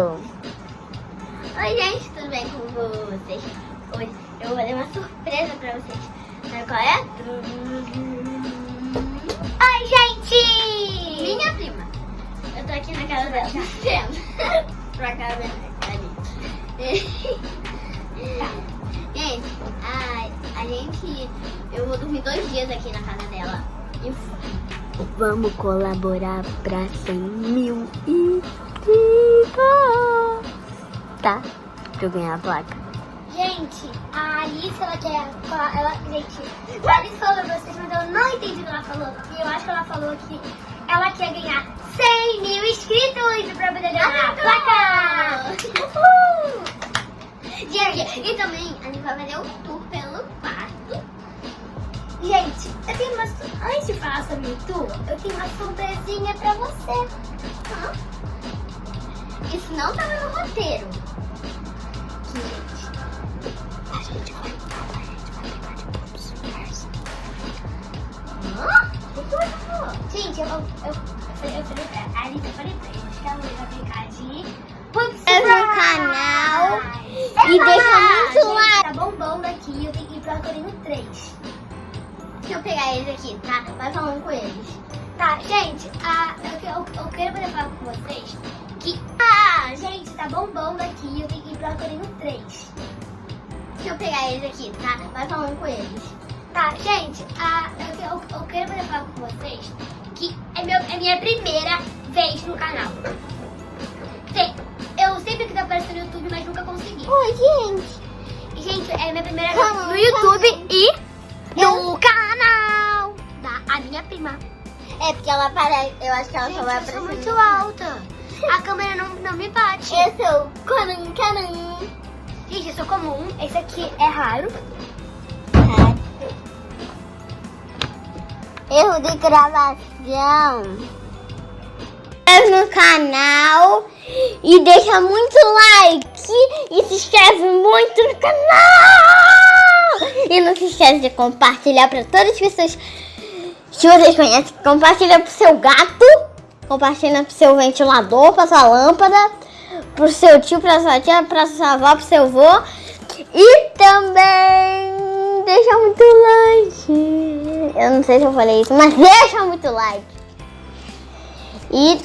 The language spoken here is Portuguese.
Oi, gente, tudo bem com vocês? Hoje eu vou fazer uma surpresa pra vocês. Sabe qual é? Oi, gente! Minha prima. Eu tô aqui na casa dela. Vendo? pra cá, ali. Gente, a, a gente... Eu vou dormir dois dias aqui na casa dela. E vamos colaborar pra 100 mil inscritos. Tá? Pra eu ganhar a placa. Gente, a Alice, ela quer. Ela, gente, a Alice falou pra vocês, mas eu não entendi o que ela falou. E eu acho que ela falou que ela quer ganhar 100 mil inscritos pra poder ganhar a placa! Uhul! Gente, e também a gente vai fazer um tour pelo quarto. Gente, eu tenho uma. Antes de falar sobre o tour, eu tenho uma surpresinha pra você. Hã? Isso não tava no roteiro. Gente, a gente vai. Hã? O que você falou? Gente, eu, eu, eu, falei- eu falei pra a eu falei pra eles que ela ia brincar de. Inscreve no canal e deixa muito like. Tá bombando aqui, eu tenho que ir pro Arcorino 3. Deixa eu pegar eles aqui, tá? Vai falando com eles. Tá, gente, a, eu, eu, eu quero poder falar com vocês que. Tá bombando aqui, eu tenho que ir pro Arcorino 3. Deixa eu pegar eles aqui, tá? Vai falando com eles. Tá, gente, a, eu, eu, eu quero poder falar com vocês que é, meu, é minha primeira vez no canal. Sim, eu sempre quis aparecer no YouTube, mas nunca consegui. Oi, gente. Gente, é minha primeira vez no YouTube e no canal da a minha prima. É porque ela parece. Eu acho que ela Gente, só vai eu sou aparecer. muito alta. A câmera não, não me bate. Eu sou Conan Canan. Gente, eu sou comum. Esse aqui é raro. Erro de gravação. Inscreve no canal e deixa muito like e se inscreve muito no canal. E não se esquece de compartilhar para todas as pessoas que vocês conhecem. Compartilha pro seu gato, compartilha pro seu ventilador, pra sua lâmpada, pro seu tio, pra sua tia, pra sua avó, pro seu avô. E também deixa muito like. Eu não sei se eu falei isso, mas deixa muito like. E